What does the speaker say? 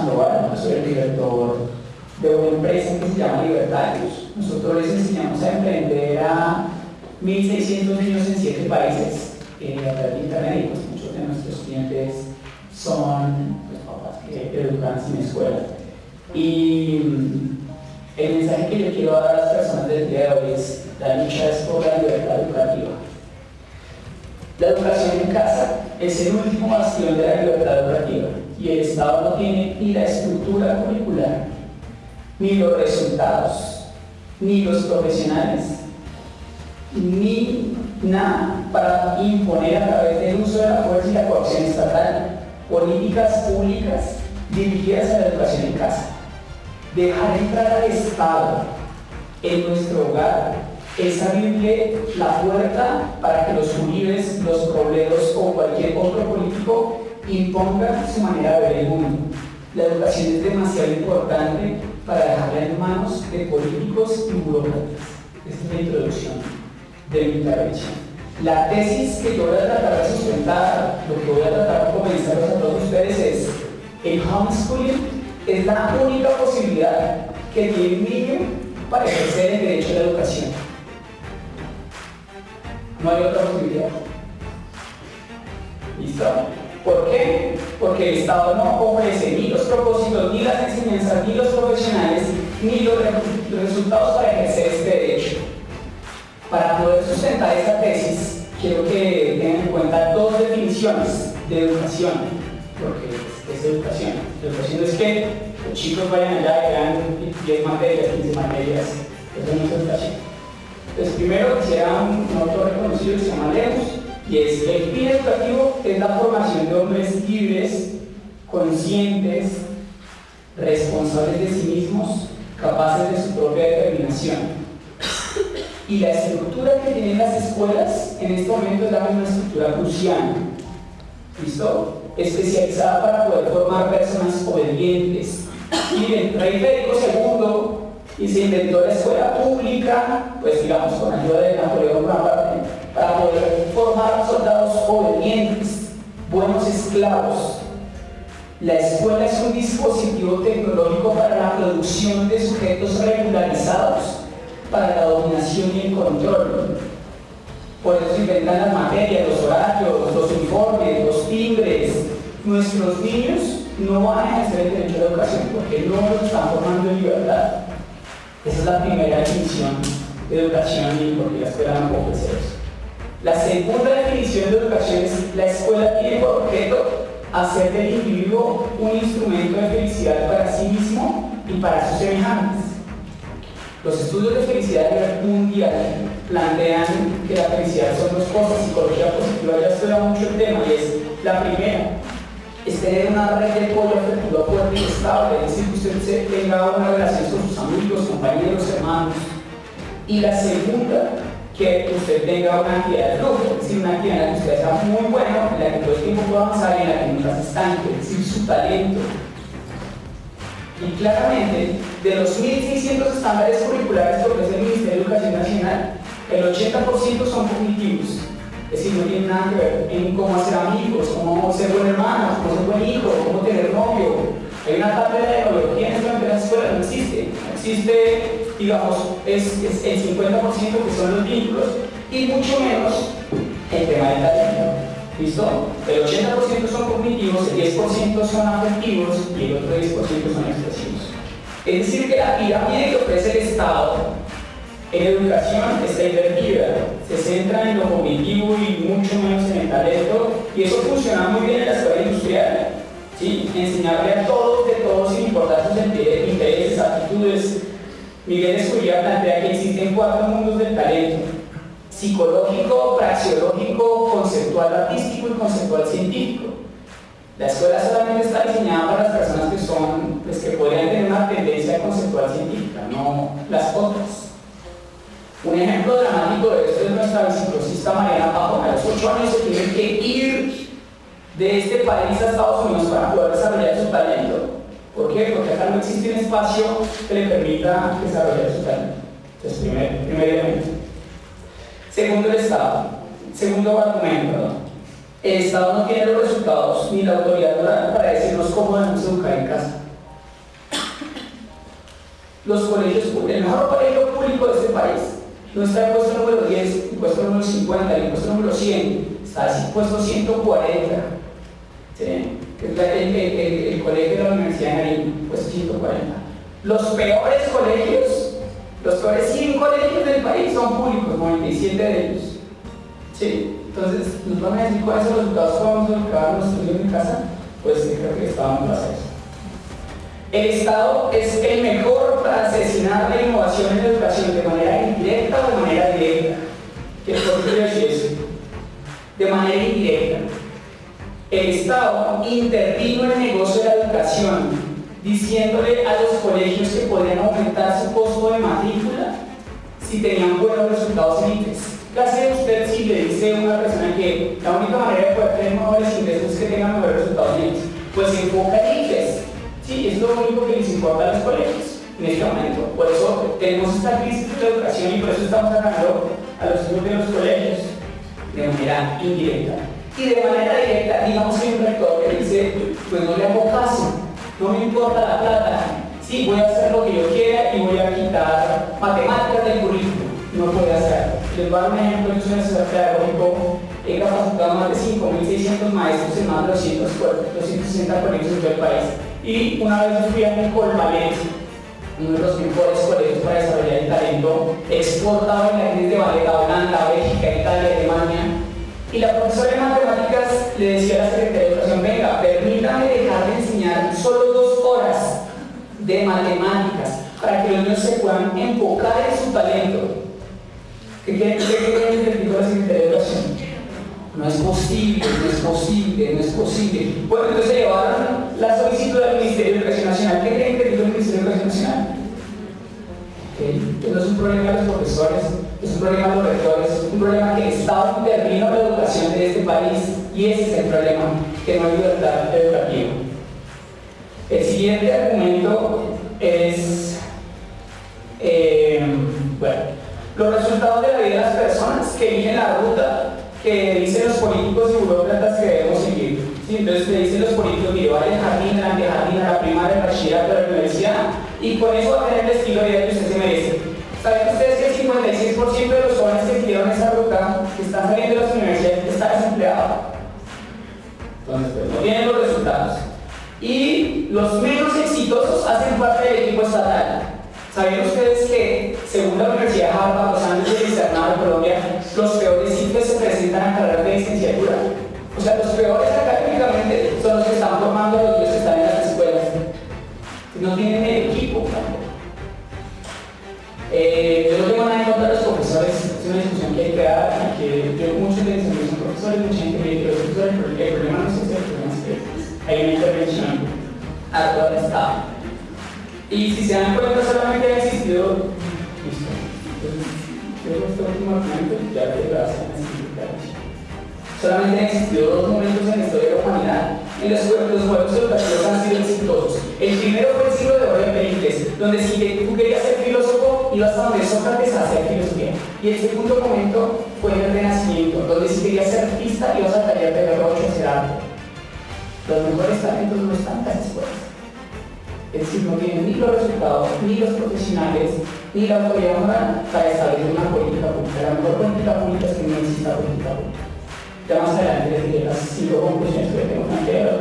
Soy el director de una empresa que se llama Libertarios. Nosotros les enseñamos a emprender a 1.600 niños en 7 países eh, a través de pues muchos de nuestros clientes son pues, papás que educan sin escuela. Y mm, el mensaje que yo quiero dar a las personas del día de hoy es la lucha es por la libertad educativa. La educación en casa es el último bastión de la libertad educativa y el Estado no tiene ni la estructura curricular, ni los resultados, ni los profesionales, ni nada para imponer a través del uso de la fuerza y la coacción estatal políticas públicas dirigidas a la educación en casa. Dejar entrar al Estado en nuestro hogar es abrirle la puerta para que los uribes, los problemas o cualquier otro político imponga su manera de ver el mundo. La educación es demasiado importante para dejarla en manos de políticos y burócratas. Esta es la introducción de mi intervención. La tesis que yo voy a tratar de sustentar, lo que voy a tratar de convencerlos a todos ustedes es el homeschooling es la única posibilidad que tiene un niño para ejercer el derecho a la educación. No hay otra posibilidad. ¿Listo? ¿Por qué? Porque el Estado no ofrece ni los propósitos, ni las enseñanzas, ni los profesionales, ni los resultados para ejercer este derecho. Para poder sustentar esta tesis, quiero que tengan en cuenta dos definiciones de educación, porque es, educación. educación es que los chicos vayan allá y vean 10 materias, 15 materias, eso no es educación. Entonces, primero quisiera un, autor reconocido que se llama y es el fin educativo es la formación de hombres libres, conscientes, responsables de sí mismos, capaces de su propia determinación y la estructura que tienen las escuelas en este momento es la misma estructura prusiana. ¿Listo? Especializada para poder formar personas obedientes. Miren, Rey Federico II y se inventó la escuela pública, pues digamos con ayuda de Napoleón Bonaparte, para poder formar soldados obedientes, buenos esclavos. La escuela es un dispositivo tecnológico para la producción de sujetos regularizados para la dominación y el control. Por eso inventan las materias, los horarios, los informes, los timbres. Nuestros niños no van a ejercer el derecho a la educación porque no los están formando en libertad. Esa es la primera definición de educación y porque la escuela no puede ser eso. La segunda definición de educación es la escuela tiene por objeto hacer del individuo un instrumento de felicidad para sí mismo y para sus semejantes. Los estudios de felicidad mundial plantean que la felicidad son dos cosas, psicología positiva ya estudia mucho el tema y es la primera, es tener una red de apoyo afectiva fuerte y estable, es decir, que usted tenga una relación con sus amigos, compañeros, hermanos. Y la segunda, que usted tenga una actividad de flujo, es decir, una actividad en la que usted sea muy bueno, en la que todo el tiempo pueda avanzar y en la que nunca se estanque, es decir, su talento, y claramente, de los 1.600 estándares curriculares que ofrece el Ministerio de Educación Nacional, el 80% son cognitivos. Es decir, no tienen nada que ver en cómo hacer amigos, cómo ser buen hermano, cómo ser buen hijo, cómo tener novio. Hay una tabla de neurología en la escuela, no existe. No existe, digamos, es, el 50% que son los vínculos y mucho menos el tema del talento. ¿Listo? El 80% son cognitivos, el 10% son afectivos y el otro 10% son expresivos. Es decir, que la pirámide que ofrece el Estado en educación está invertida. Se centra en lo cognitivo y mucho menos en el talento y eso funciona muy bien en la escuela industrial. ¿sí? Enseñarle a todos, de todos, sin importar sus intereses, actitudes. Miguel Escurría plantea que existen cuatro mundos del talento psicológico, praxeológico, conceptual artístico y conceptual científico. La escuela solamente está diseñada para las personas que son, pues que podrían tener una tendencia conceptual científica, no las otras. Un ejemplo dramático de esto es nuestra biciclosista Mariana Pajón. A los 8 años se tiene que ir de este país a Estados Unidos para poder desarrollar su talento. ¿Por qué? Porque acá no existe un espacio que le permita desarrollar su talento. Entonces, primer, primer elemento. Segundo el Estado. Segundo argumento. El Estado no tiene los resultados ni la autoridad moral para decirnos cómo debemos educar en casa. los colegios públicos, el mejor colegio público de este país, no está en puesto número 10, en puesto número 50, en puesto número 100, está en puesto 140. ¿sí? Es el, el, el, colegio Nariño, puesto 140. Los peores colegios, los peores 100 colegios del país son públicos, 97 de ellos. ¿Sí? Entonces, nos van a decir cuáles son los resultados que vamos a buscar nuestros estudios en casa, pues creo que estábamos para eso. El Estado es el mejor para asesinar la innovación en la educación de manera indirecta o de manera directa. ¿Qué por qué decir eso? De manera. El Estado intervino en el negocio de la educación, diciéndole a los colegios que podían aumentar su costo de matrícula si tenían buenos resultados en IFES. ¿Qué hace usted si le dice a una persona que la única manera de poder tener mejores ingresos es que tengan mejores resultados en? Pues enfoca en IFES Sí, es lo único que les importa a los colegios en este momento. Por eso tenemos esta crisis de la educación y por eso estamos sacando a los estudios de los colegios de manera indirecta. Y de manera directa, digamos que un rector que dice, pues no le hago caso, no me importa la plata, sí, voy a hacer lo que yo quiera y voy a quitar matemáticas del currículo. No puede hacerlo. Les voy a dar un ejemplo, yo soy un pedagógico, he capacitado más de 5.600 maestros en más de 260 colegios en todo el país y una vez fui a un Colmalet, uno de los mejores colegios para desarrollar el talento, exportado en la de ballet a Holanda, Bélgica, Italia, Alemania. Y la profesora de matemáticas le decía a la secretaria de educación, venga, permítame dejar de enseñar solo dos horas de matemáticas para que los niños se puedan enfocar en su talento. ¿Qué quiere decir la secretaria de educación? No es posible, no es posible, no es posible. Bueno, entonces llevaron la solicitud al Ministerio de Educación Nacional. ¿Qué creen que dijo el Ministerio de Educación Nacional? Que no es un problema de los profesores, es un problema de los rectores, es un problema que el Estado intervino la educación de este país y ese es el problema, que no hay libertad educativa. El siguiente argumento es, eh, bueno, los resultados de la vida de las personas que eligen la ruta que dicen los políticos y burócratas que debemos seguir. ¿sí? Entonces te dicen los políticos, que vaya al jardín, al jardín, a la primaria, al bachillerato, a la universidad, y con eso va a tener el estilo de vida que usted se merece. ¿Saben ustedes que el 56% de los jóvenes que siguieron esa ruta, que están saliendo de las universidades, está desempleado? Entonces, pues, no tienen los resultados. Y los menos exitosos hacen parte del equipo estatal. ¿Sabían ustedes que, según la Universidad de Harvard, 180 metros de hermanos y hermanas Hay una intervención a toda la estado. Y si se dan cuenta, solamente ha existido... Listo. Entonces, este último momento ya te lo hacen Solamente han existido dos momentos en la historia de la humanidad en los que los juegos educativos han sido exitosos. El primero fue el siglo de oro de Pericles, donde si tú querías ser filósofo ibas a donde Sócrates a hacer filosofía. Y el segundo momento fue el Renacimiento, donde si querías ser artista, ibas a taller de Berrocho a hacer arte. Los mejores talentos no están tan escuelas. Es decir, no tienen ni los resultados, ni los profesionales, ni la autoridad moral para establecer una política pública. La mejor política pública es que no exista política pública. Ya más adelante les diré las cinco conclusiones que tengo que